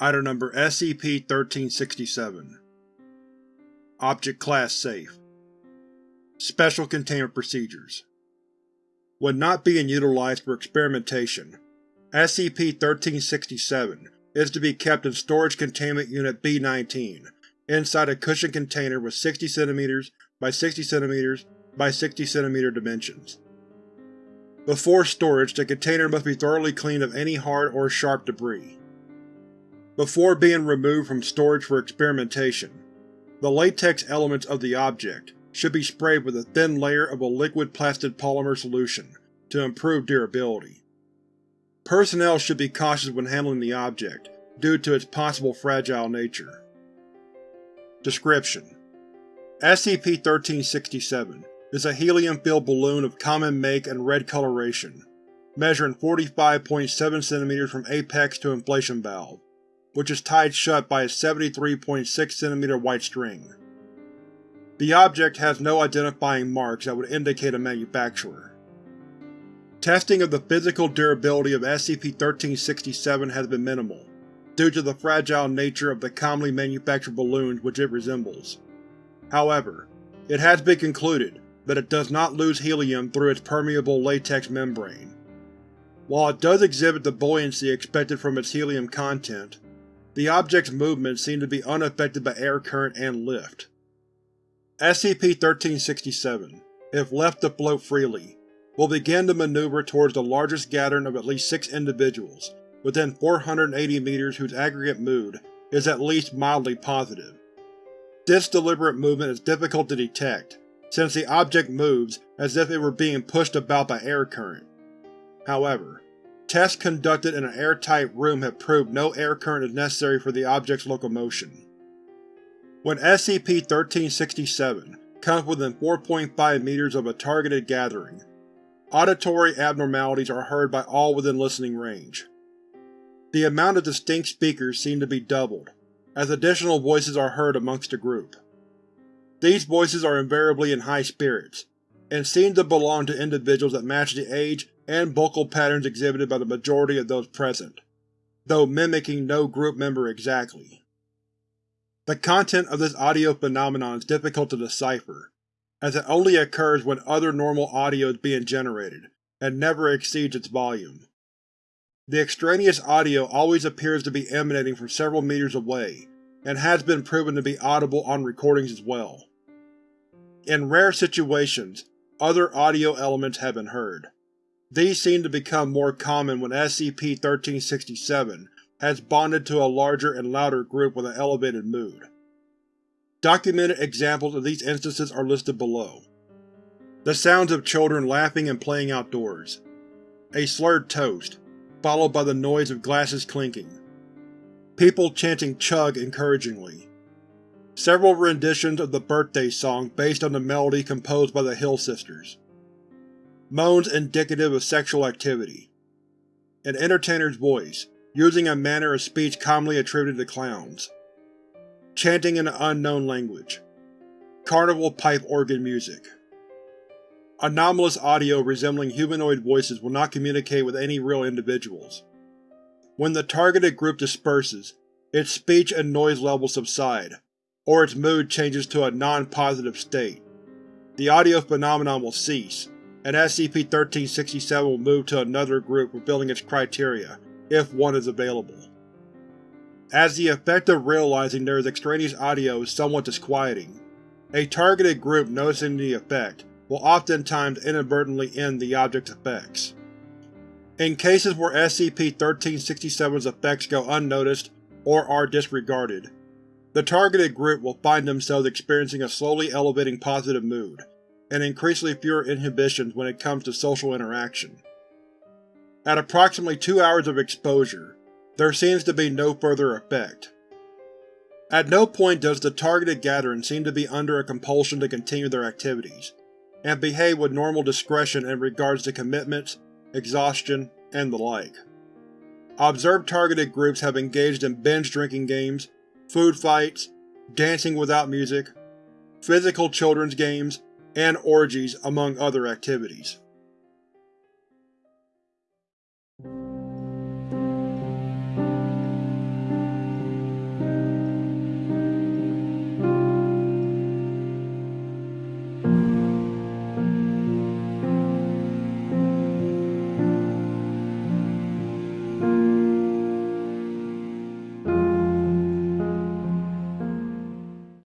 Item Number SCP-1367 Object Class Safe Special Containment Procedures When not being utilized for experimentation, SCP-1367 is to be kept in Storage Containment Unit B-19 inside a cushioned container with 60 cm by 60 cm by 60 cm dimensions. Before storage, the container must be thoroughly cleaned of any hard or sharp debris. Before being removed from storage for experimentation, the latex elements of the object should be sprayed with a thin layer of a liquid plastic polymer solution to improve durability. Personnel should be cautious when handling the object, due to its possible fragile nature. Description: SCP-1367 is a helium-filled balloon of common make and red coloration, measuring 45.7 cm from apex to inflation valve which is tied shut by a 73.6 cm white string. The object has no identifying marks that would indicate a manufacturer. Testing of the physical durability of SCP-1367 has been minimal, due to the fragile nature of the commonly manufactured balloons which it resembles. However, it has been concluded that it does not lose helium through its permeable latex membrane. While it does exhibit the buoyancy expected from its helium content, the object's movements seem to be unaffected by air current and lift. SCP-1367, if left to float freely, will begin to maneuver towards the largest gathering of at least six individuals, within 480 meters whose aggregate mood is at least mildly positive. This deliberate movement is difficult to detect, since the object moves as if it were being pushed about by air current. However, Tests conducted in an airtight room have proved no air current is necessary for the object's locomotion. When SCP-1367 comes within 4.5 meters of a targeted gathering, auditory abnormalities are heard by all within listening range. The amount of distinct speakers seem to be doubled, as additional voices are heard amongst the group. These voices are invariably in high spirits, and seem to belong to individuals that match the age and vocal patterns exhibited by the majority of those present, though mimicking no group member exactly. The content of this audio phenomenon is difficult to decipher, as it only occurs when other normal audio is being generated, and never exceeds its volume. The extraneous audio always appears to be emanating from several meters away, and has been proven to be audible on recordings as well. In rare situations, other audio elements have been heard. These seem to become more common when SCP-1367 has bonded to a larger and louder group with an elevated mood. Documented examples of these instances are listed below. The sounds of children laughing and playing outdoors. A slurred toast, followed by the noise of glasses clinking. People chanting chug encouragingly. Several renditions of the birthday song based on the melody composed by the Hill Sisters. Moans indicative of sexual activity. An entertainer's voice, using a manner of speech commonly attributed to clowns. Chanting in an unknown language. Carnival pipe organ music. Anomalous audio resembling humanoid voices will not communicate with any real individuals. When the targeted group disperses, its speech and noise levels subside, or its mood changes to a non-positive state. The audio phenomenon will cease, and SCP-1367 will move to another group fulfilling its criteria, if one is available. As the effect of realizing there is extraneous audio is somewhat disquieting, a targeted group noticing the effect will oftentimes inadvertently end the object's effects. In cases where SCP-1367's effects go unnoticed or are disregarded, the targeted group will find themselves experiencing a slowly elevating positive mood, and increasingly fewer inhibitions when it comes to social interaction. At approximately two hours of exposure, there seems to be no further effect. At no point does the targeted gathering seem to be under a compulsion to continue their activities, and behave with normal discretion in regards to commitments, exhaustion, and the like. Observed targeted groups have engaged in binge drinking games, food fights, dancing without music, physical children's games, and orgies among other activities.